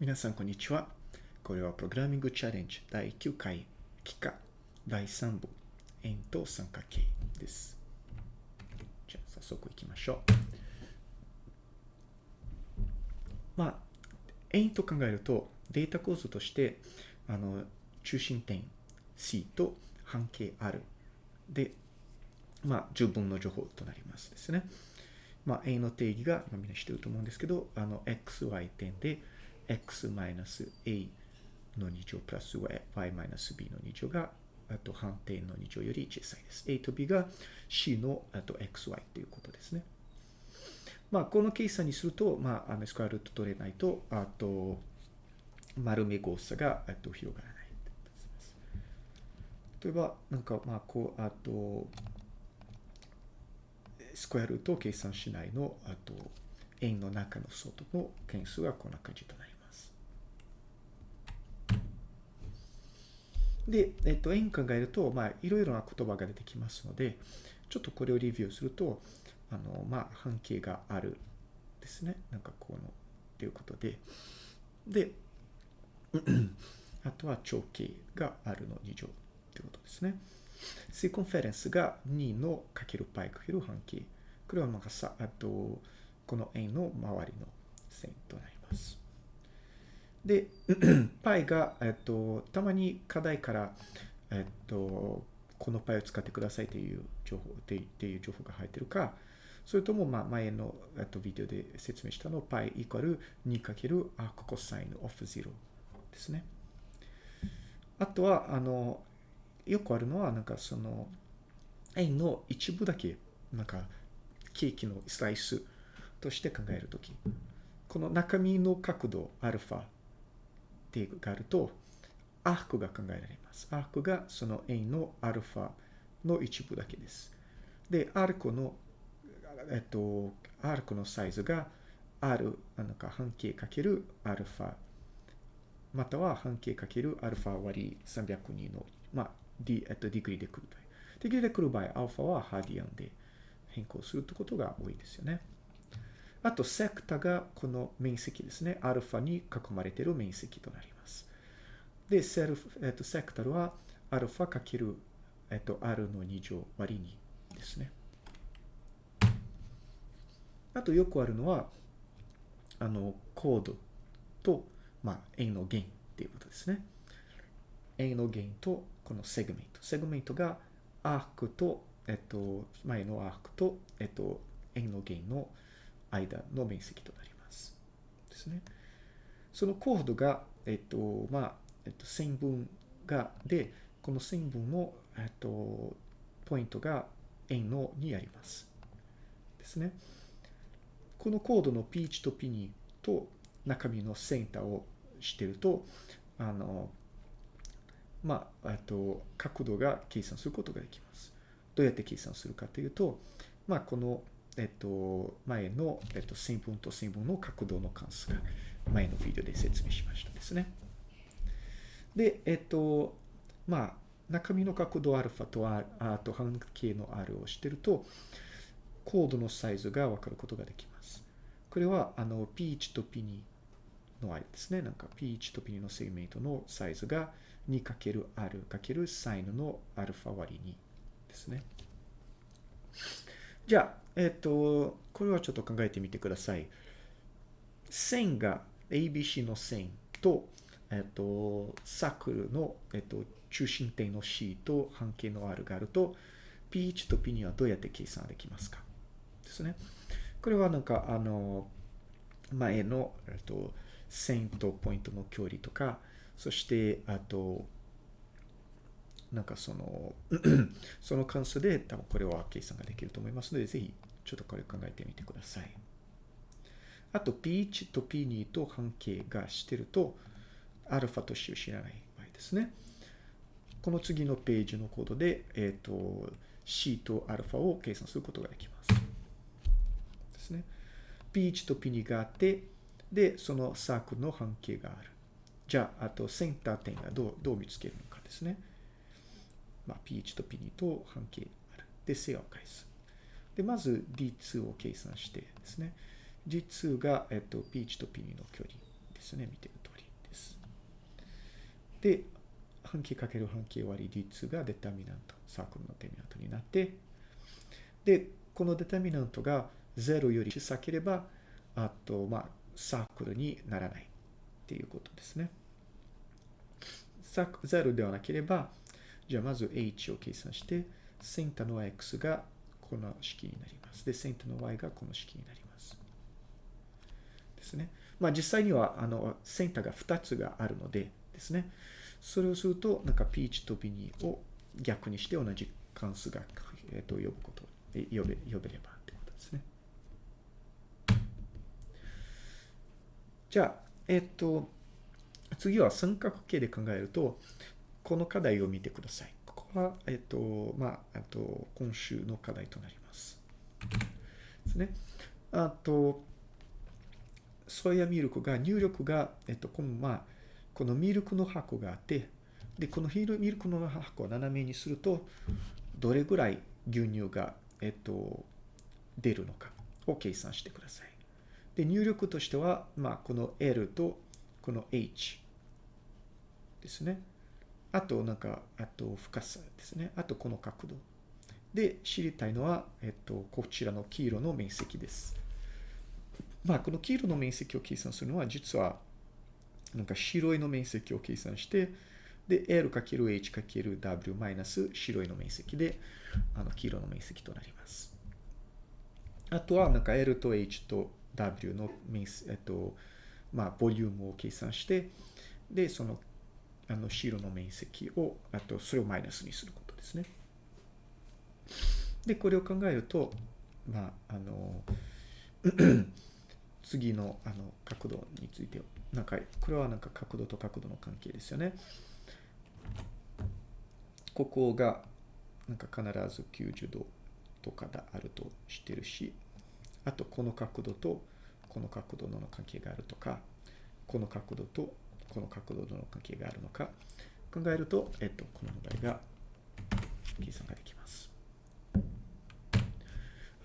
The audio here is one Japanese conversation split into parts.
皆さん、こんにちは。これはプログラミングチャレンジ第9回、期間第3部、円と三角形です。じゃあ、早速行きましょう。まあ、円と考えると、データ構造として、あの、中心点 C と半径 R で、まあ、十分の情報となりますですね。まあ、円の定義が、まあ、みんな知ってると思うんですけど、あの、xy 点で、x マイナス a の2乗プラス y マイナス b の2乗が、あと反転の2乗より小さいです。a と b が c のあと xy ということですね。まあ、この計算にすると、まあ、あのスクワルート取れないと、あと、丸目誤差が、あと、広がらない。例えば、なんか、まあ、こう、あと、スクエアルートを計算しないの、あと、円の中の外の件数はこんな感じとなります。で、えっと、円考えると、まあ、いろいろな言葉が出てきますので、ちょっとこれをレビューすると、あの、まあ、半径があるですね。なんかこの、ということで。で、あとは長径があるの2乗ということですね。 circumference が2のかける π かける半径。これはなんかさ、あと、この円の周りの線となります。で、π が、えっと、たまに課題から、えっと、この π を使ってくださいという情報、っていう情報が入ってるか、それとも、まあ、前の、えっと、ビデオで説明したの π イコール2かけるアークコサインオフ0ですね。あとは、あの、よくあるのは、なんかその、円の一部だけ、なんか、ケーキのスライスとして考えるとき、この中身の角度、アルファ ってがあると、アークが考えられます。アークがその円のアルファの一部だけです。で、アークの、えっと、アークのサイズが R、なんか半径かけるアルファ、または半径かけるアルファ割り302の、まあ、D、えっと、ディグリで来る場合。ディグリで来る場合、アルファはハーディアンで変更するということが多いですよね。あと、セクタがこの面積ですね。アルファに囲まれている面積となります。で、セルフ、えっと、セクタルはアルファかける、えっと、R の2乗割り2ですね。あと、よくあるのは、あの、コードと、まあ、円の弦っていうことですね。円の弦と、この segment。segment が arc と、えっと、前の arc と、えっと、円の弦の間の面積となります。ですね。そのコードが、えっと、まあ、えっと、線分が、で、この線分の、えっと、ポイントが円のにあります。ですね。このコードの P1 と P2 と中身のセンターをしてると、あの、まあ、えっと、角度が計算することができます。どうやって計算するかというと、まあ、この、えっと、前の、えっと、線分と線分の角度の関数が前のビデオで説明しましたですね。で、えっと、まあ、中身の角度アルファと R、と半径の R をしてると、コードのサイズがわかることができます。これは、あの、P1 と P2 の間ですね。なんか P1 と P2 のセグメントのサイズが 2×R× サインのアルファ割り2ですね。じゃあ、えっと、これはちょっと考えてみてください。線が ABC の線と、えっと、サークルの、えっと、中心点の C と半径の R があると、P1 と P2 はどうやって計算できますか？ですね。これはなんか、あの、前の、えっと、線とポイントの距離とか、そして、あと、なんかその、その関数で多分これは計算ができると思いますので、ぜひちょっとこれ考えてみてください。あと P1 と P2 と半径がしてると、アルファと C を知らない場合ですね。この次のページのコードで、えっ、ー、と、C とアルファを計算することができます。ですね。P1 と P2 があって、で、そのサークルの半径がある。じゃあ、あとセンター点がどうどう見つけるのかですね。まあ、P1 と P2 と半径ある。で、正を返す。で、まず D2 を計算してですね。D2 が、えっと、P1 と P2 の距離ですね。見てる。で、半径かける半径割り率がデタミナント、サークルのデタミナントになって、で、このデタミナントが0より小さければ、あと、まあ、サークルにならないっていうことですね。0ではなければ、じゃあまず h を計算して、センターの x がこの式になります。で、センターの y がこの式になります。ですね。まあ実際には、あの、センターが2つがあるのでですね。それをすると、なんか P1 と B2 を逆にして同じ関数が、えっと、呼ぶこと、呼べ、呼べればってことですね。じゃあ、えっと、次は三角形で考えると、この課題を見てください。ここは、えっと、まあ、あと、今週の課題となります。ですね。あと、ソイヤミルクが、入力が、えっと、この、まあ、このミルクの箱があって、で、このミルクの箱を斜めにすると、どれぐらい牛乳が、えっと、出るのかを計算してください。で、入力としては、まあ、この L とこの H ですね。あと、なんか、あと、深さですね。あと、この角度。で、知りたいのは、えっと、こちらの黄色の面積です。まあ、この黄色の面積を計算するのは、実は、なんか白いの面積を計算して、で、L×H×W マイナス白いの面積で、あの、黄色の面積となります。あとは、なんか L と H と W の面積、えっと、まあ、ボリュームを計算して、で、その、あの、白の面積を、あと、それをマイナスにすることですね。で、これを考えると、まあ、あの、次の、あの、角度について、なんか、これはなんか角度と角度の関係ですよね。ここが、なんか必ず90度とかであるとしてるし、あとこの角度とこの角度の関係があるとか、この角度とこの角度の関係があるのか考えると、えっと、この問題が計算ができます。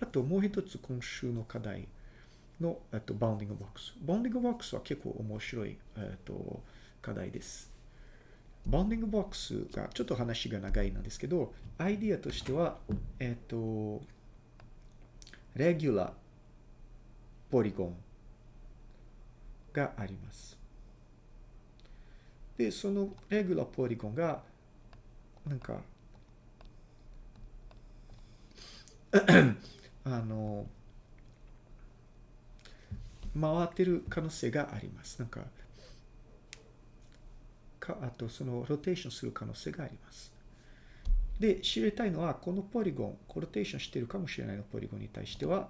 あともう一つ今週の課題の、えっと、 bounding box。bounding box は結構面白い、えっと、課題です。 bounding box がちょっと話が長いなんですけど、アイディアとしては、えっと、 regular、polygon があります。で、その regular polygon が、なんか、あの、回ってる可能性があります。なんか、かあとそのローテーションする可能性があります。で、知りたいのは、このポリゴン、コロテーションしてるかもしれないのポリゴンに対しては、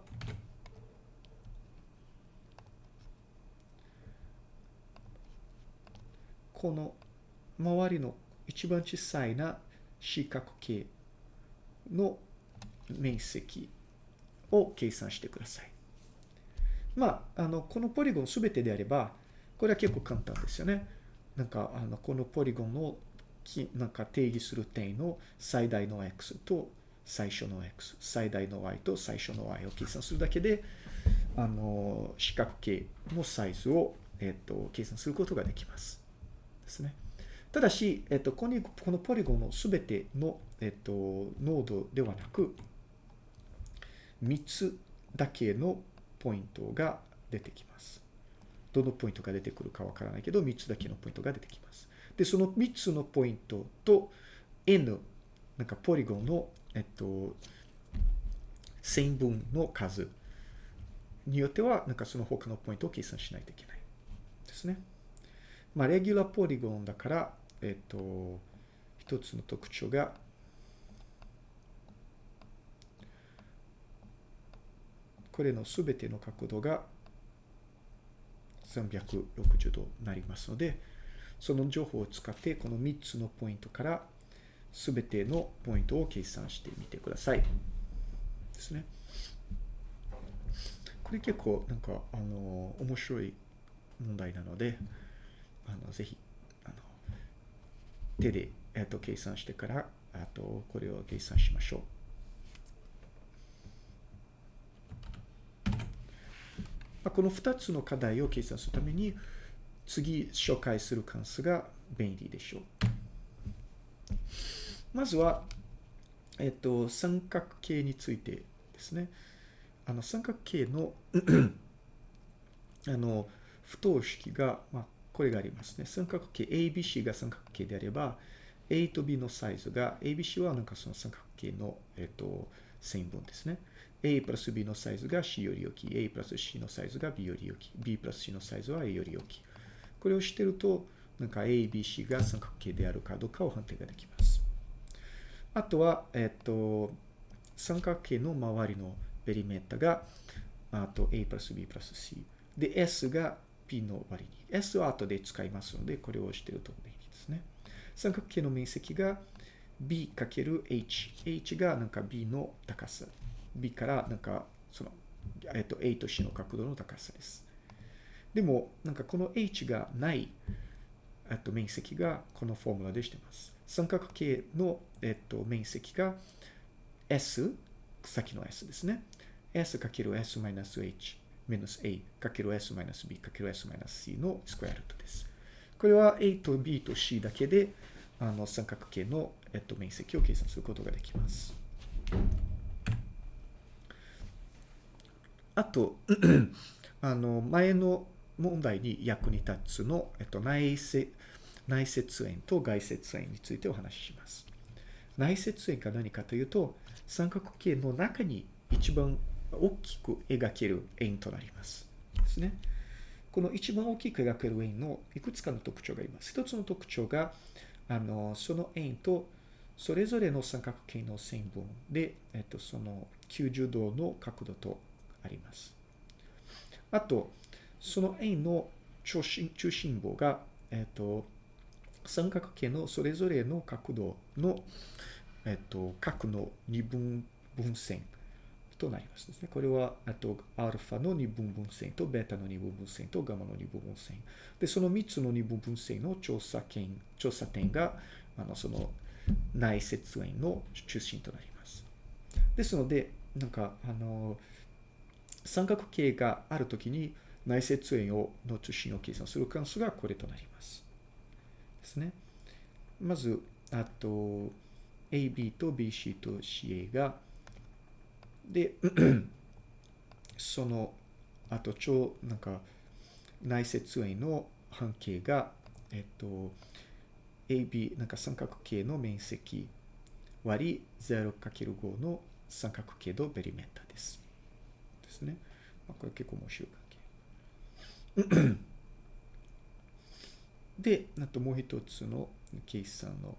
この周りの一番小さいな四角形の面積を計算してください。まあ、あの、このポリゴンすべてであれば、これは結構簡単ですよね。なんか、あの、このポリゴンのなんか定義する点の最大の x と最初の x、最大の y と最初の y を計算するだけで、あの、四角形のサイズを、えっと、計算することができます。ですね。ただし、えっと、ここに、このポリゴンのすべての、えっと、ノードではなく、3つだけのポイントが出てきます。どのポイントが出てくるかわからないけど、3つだけのポイントが出てきます。で、その3つのポイントと N、なんかポリゴンの、えっと、線分の数によっては、なんかその他のポイントを計算しないといけないですね。まあ、レギュラーポリゴンだから、えっと、一つの特徴が、これのすべての角度が360度になりますので、その情報を使って、この3つのポイントからすべてのポイントを計算してみてください。ですね。これ結構なんか、あの、面白い問題なので、あのぜひあの手で、えっと、計算してからあとこれを計算しましょう。まあ、この2つの課題を計算するために次紹介する関数が便利でしょう。まずは、えっと、三角形についてですね。あの、三角形のあの、不等式が、まあ、これがありますね。三角形 ABC が三角形であれば、A と B のサイズが、ABC はなんかその三角形の、えっと、線分ですね。A プラス B のサイズが C より大きい。A プラス C のサイズが B より大きい。B プラス C のサイズは A より大きい。これをしてると、なんか A、B、C が三角形であるかどうかを判定ができます。あとは、えっと、三角形の周りのペリメータが、あと A プラス B プラス C。で、S が P の割に。S は後で使いますので、これをしてると便利ですね。三角形の面積が B かける H。H がなんか B の高さ。B からなんかその、えっと、A と C の角度の高さです。でも、なんかこの H がない、えっと、面積がこのフォームラでしてます。三角形の、えっと、面積が S、先の S ですね。S かける S マイナス H マイナス A かける S マイナス B かける S マイナス C のスクエアルートです。これは A と B と C だけであの三角形の、えっと、面積を計算することができます。あと、あの、前の問題に役に立つの、えっと、内接、内接円と外接円についてお話しします。内接円が何かというと、三角形の中に一番大きく描ける円となります。ですね。この一番大きく描ける円のいくつかの特徴があります。一つの特徴が、あの、その円とそれぞれの三角形の線分で、えっと、その90度の角度とあります。あと、その円の中心中心部が、えっと、三角形のそれぞれの角度の、えっと、角の二分分線となりますですね。これは、あと、アルファの二分分線と、ベータの二分分線と、ガマの二分分線。で、その三つの二分分線の調査点、調査点が、あの、その内接円の中心となります。ですので、なんか、あの、三角形があるときに内接円をの中心を計算する関数がこれとなります。ですね。まず、あと、AB と BC と CA が、で、その、あと、超、なんか、内接円の半径が、えっと、AB、なんか三角形の面積割り 0×5 の三角形のベリメータです。ですね。まあ、これ結構面白い関係。で、あともう一つの計算の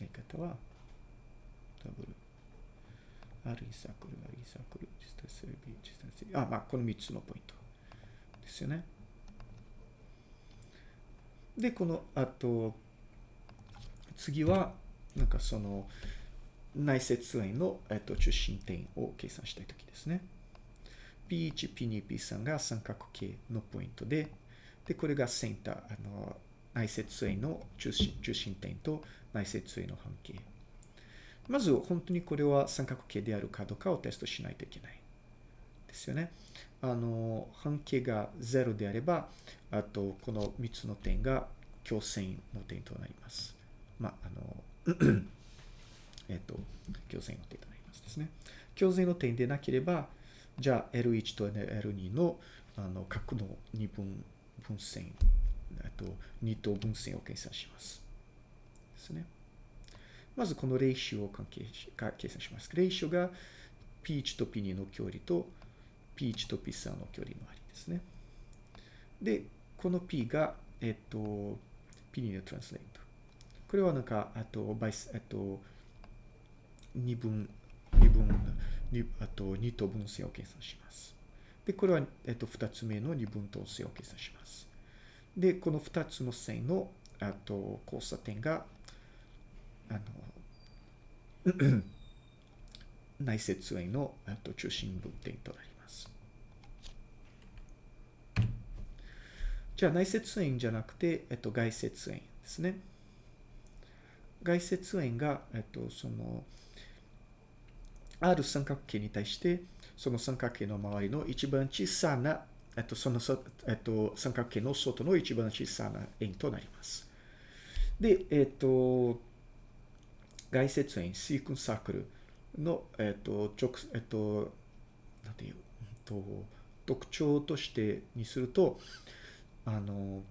やり方は、ダブル。R イサクル、R イサクル、実体性 B、実体性。あ、まあ、この3つのポイントですよね。で、この、あと、次は、なんかその、内接円の、えっと、中心点を計算したいときですね。P1、P2、P3 が三角形のポイントで、で、これがセンター、あの、内接円の中心中心点と内接円の半径。まず、本当にこれは三角形であるかどうかをテストしないといけない。ですよね。あの、半径が0であれば、あと、この3つの点が強線の点となります。まあ、あの、えっ、と、強線の点となりますですね。強線の点でなければ、じゃあ L1 と L2 のあの角の二分分線、あと二等分線を計算します。ですね。まずこのレーシオを関係し計算します。レーシオが P1 と P2 の距離と P1 と P3 の距離のありですね。で、この P が、えっと、P2 のトランスレート。これはなんか、あと、バイス、えっと、二分、二分、あと二等分線を計算します。で、これは、えっと、二つ目の二分等線を計算します。で、この二つの線の、あと、交差点が、あの、内接円の、あと、中心分点となります。じゃあ、内接円じゃなくて、えっと、外接円ですね。外接円が、えっと、その、ある三角形に対して、その三角形の周りの一番小さなえっと、その、えっと、三角形の外の一番小さな円となります。で、えっと、外接円、シークンサークルの、えっと、直、えっと、なんていう、と特徴としてにすると、あの、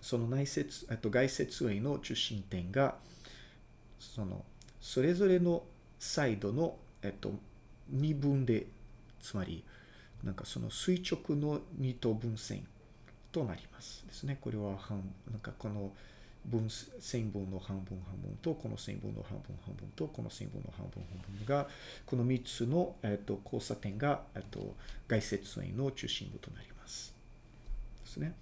その内接、えっと、外接円の中心点が、その、それぞれのサイドの、えっと、二分で、つまり、なんかその垂直の二等分線となりますですね。これは、なんかこの分線分の半分半分と、この線分の半分半分と、この線分の半分半分が、この3つの、えっと、交差点が、えっと、外接円の中心部となります。ですね。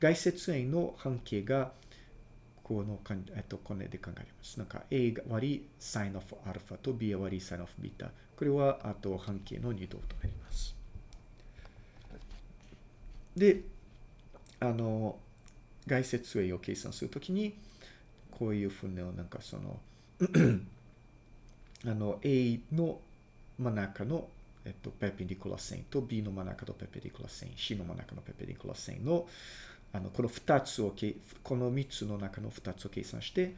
外接円の半径が、この、えっと、これで考えます。なんか A 割り sin of α と B 割り sin of β。これは、あと半径の二度となります。で、あの、外接円を計算するときに、こういうふうな、なんかその あの、A の真ん中のえっと、ペペディコラ線と B の真ん中のペペディコラ線、C の真ん中のペペディコラ線の、あの、この二つを、この三つの中の二つを計算して、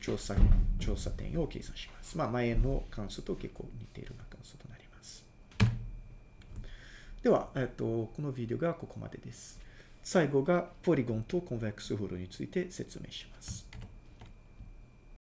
調査、調査点を計算します。まあ、前の関数と結構似ているような関数となります。では、えっと、このビデオがここまでです。最後がポリゴンとコンベックスフールについて説明します。